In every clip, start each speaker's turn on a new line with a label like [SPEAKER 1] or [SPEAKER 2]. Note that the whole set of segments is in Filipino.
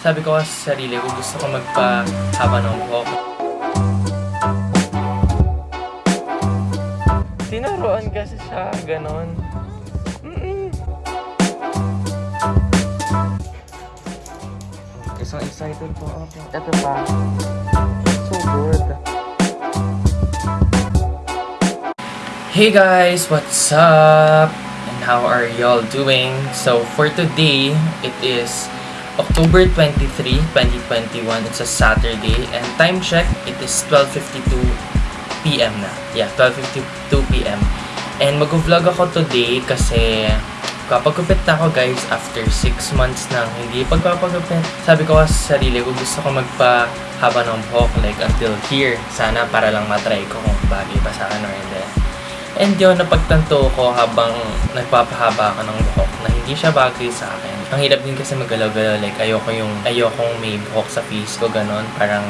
[SPEAKER 1] Sabi ko sa sarili ko, gusto ko magpahaba ng buhok. Tinuruan kasi siya, ganon. Mm-mm. Isang excited po ako. Ito pa. So good. Hey guys, what's up? And how are y'all doing? So for today, it is October 23, 2021. It's a Saturday. And time check, it is 12.52 p.m. na. Yeah, 12.52 p.m. And mag-vlog ako today kasi kapagupit na ako guys after 6 months nang hindi pagpapagupit. Sabi ko sa sarili ko gusto ko magpahaba ng buhok like until here. Sana para lang matry ko kung bagay pa sa akin or hindi. And yun, napagtanto ko habang nagpapahaba ako ng buhok na hindi siya bagay sa akin. Ang hirap din kasi magalaw-galaw. Like, ayoko yung, ayokong may buhok sa face ko, ganon. Parang,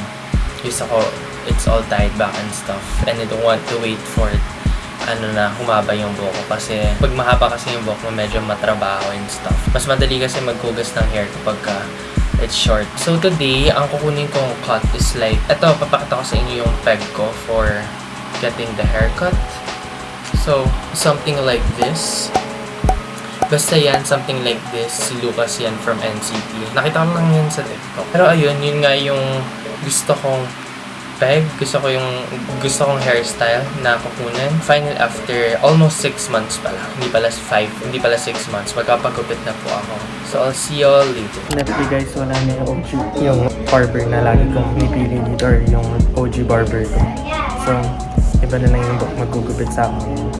[SPEAKER 1] gusto ko, it's all tied back and stuff. And I don't want to wait for ano na, humaba yung buhok ko. Kasi, pag mahaba kasi yung buhok mo, medyo matrabaho and stuff. Mas madali kasi maghugas ng hair kapag ka it's short. So today, ang kukunin kong cut is like, eto, papakita ko sa inyo yung peg ko for getting the haircut. So, something like this. Basta yan, something like this. Si Lucas yan from NCT. Nakita ko lang yan sa TikTok. Pero ayun, yun nga yung gusto kong peg. Gusto ko yung gusto kong hairstyle na kukunin. Final after almost 6 months pala. Hindi pala 5, hindi pala 6 months. Magkapagupit na po ako. So, I'll see y'all later. Lefty guys, wala na yung OG. Yung barber na lagi kong pinipili dito or yung OG barber ko. So, iba na lang yung magugupit sa akin.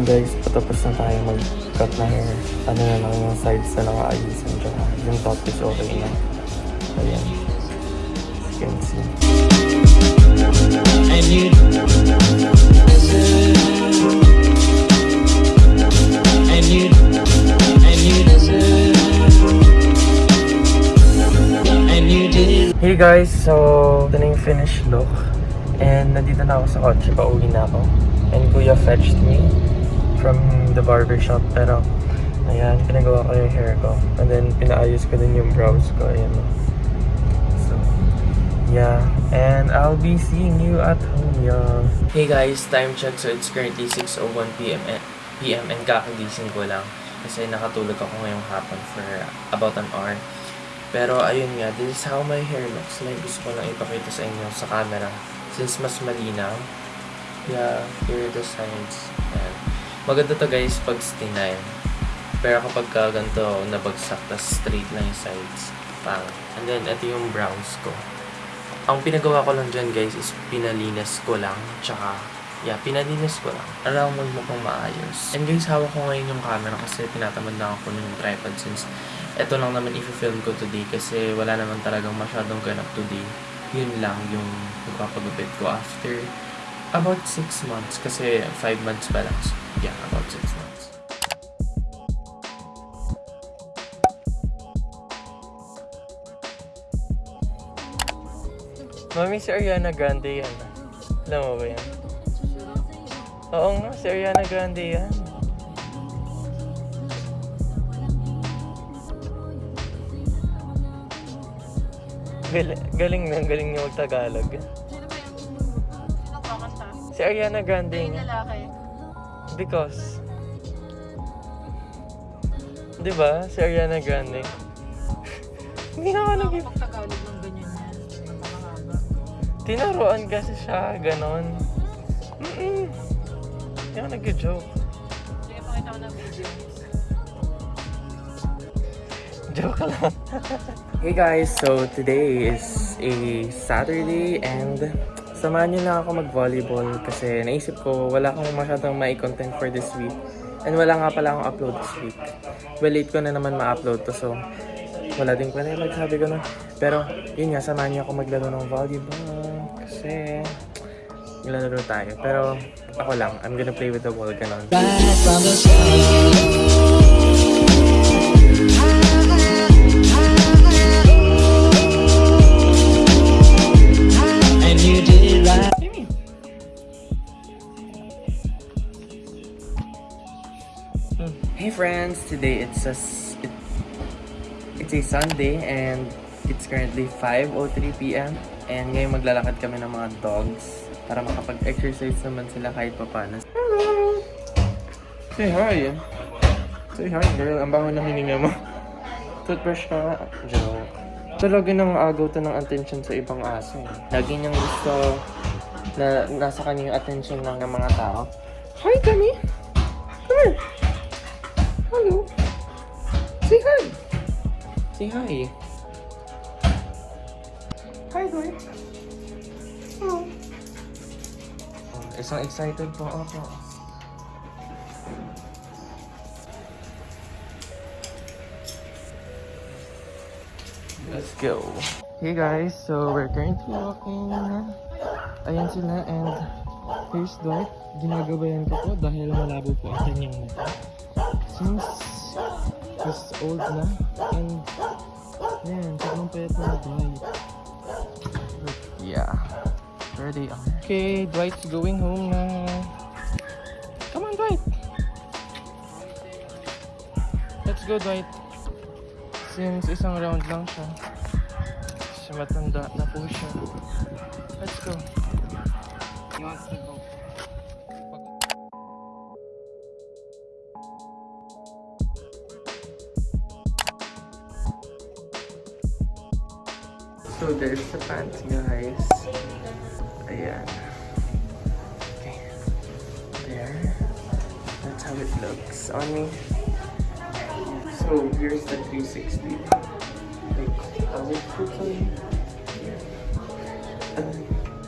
[SPEAKER 1] yun guys, patapos na tayo mag-cut na hair. Ano na lang yung sides na nakaayusan tsaka yung top is okay na. Ayan. You can see.
[SPEAKER 2] And you And you And you deserve And you did
[SPEAKER 1] Hey guys, so ito na yung finished look. And nandito na ako sa kotse, pauwi na ako. And kuya fetched me from the barber shop. Pero, ayan, pinagawa ko yung hair ko. And then, pinaayos ko din yung brows ko. Ayan. So, yeah. And I'll be seeing you at home, yeah. Hey guys, time check. So, it's currently 6.01 p.m. PM and kakagising ko lang. Kasi nakatulog ako ngayong hapon for about an hour. Pero ayun nga, this is how my hair looks like. Gusto ko lang ipakita sa inyo sa camera. Since mas malinaw. Yeah, here are the sides. Ayan. Maganda to guys pag stinail. Pero kapag ka ganito nabagsak, tas straight lang yung sides. Pang. And then, ito yung brows ko. Ang pinagawa ko lang dyan guys is pinalinis ko lang. Tsaka, yeah, pinalinis ko lang. Alam mo pang maayos. And guys, hawak ko ngayon yung camera kasi tinatamad na ako ng tripod since ito lang naman i-film ko today kasi wala naman talagang masyadong ganap today. Yun lang yung magpapagupit ko after about 6 months kasi 5 months pa lang. Yeah, about 6 months. Mami, si Ariana Grande yan. Alam mo ba yan? Oo nga, si Ariana Grande yan. Galing, galing na, galing niya mag-Tagalog. Si Ariana Grande
[SPEAKER 3] Yung lalaki.
[SPEAKER 1] Because, di ba, si Ariana Grande. Hindi na ako nag
[SPEAKER 3] Ako Tagalog ng ganyan yan. Napakahaba.
[SPEAKER 1] Tinuruan kasi siya, ganon. Mm-mm. Hindi ako nag-joke.
[SPEAKER 3] Sige, pakita ko na video.
[SPEAKER 1] Joke lang. hey guys, so today is a Saturday and samahan niyo na ako mag-volleyball kasi naisip ko wala akong masyadong may content for this week. And wala nga pala akong upload this week. Well, late ko na naman ma-upload to so Wala din panilag, sabi ko na. Pero, yun nga, samahan niya ako maglaro ng volleyball. Kasi, naglalaro tayo. Pero, ako lang, I'm gonna play with the ball, ganon.
[SPEAKER 2] Right from the start.
[SPEAKER 1] Friends, today it's a it's a Sunday and it's currently 5:03 p.m. and ngayon maglalakad kami ng mga dogs para makapag-exercise naman sila kahit papaano. Hello! Say hi! Say hi girl, ang bango ng hininga mo. Toothbrush ka. Joke. Talaga nang agaw to ng attention sa ibang aso. Lagi niyang gusto na nasa kanya yung attention ng mga tao. Hi, Kami! Come here! Say hi. Hi, Dwight. Hello. Oh, isang excited po ako. Let's go. Hey guys, so we're currently walking. Ayan sila and here's Dwight. Ginagabayan ko po dahil malabo po ang kanyang mata since he's old na and yan, sobrang payat na Dwight. But yeah, there they are. Okay, Dwight's going home na. Come on, Dwight! Let's go, Dwight. Since isang round lang siya. Siya matanda na po siya. So there's the pants, guys. Ayan. Okay. There. That's how it looks on me. So here's the 360. Like. And then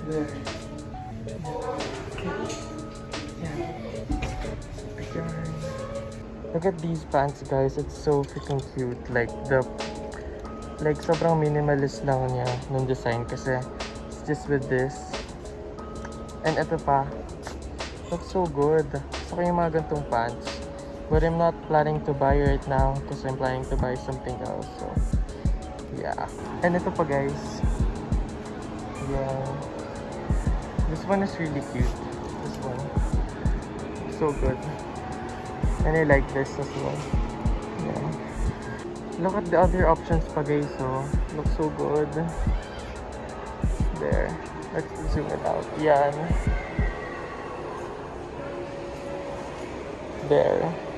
[SPEAKER 1] there. Okay. Yeah. Look at these pants, guys. It's so freaking cute. Like the like sobrang minimalist lang niya nung design kasi it's just with this. And ito pa looks so good. Gusto ko mga gantong pants. But I'm not planning to buy right now because I'm planning to buy something else so yeah. And ito pa guys. Yeah. This one is really cute. This one. So good. And I like this as well Look at the other options pa guys, oh. Looks so good. There. Let's zoom it out. Yan. There.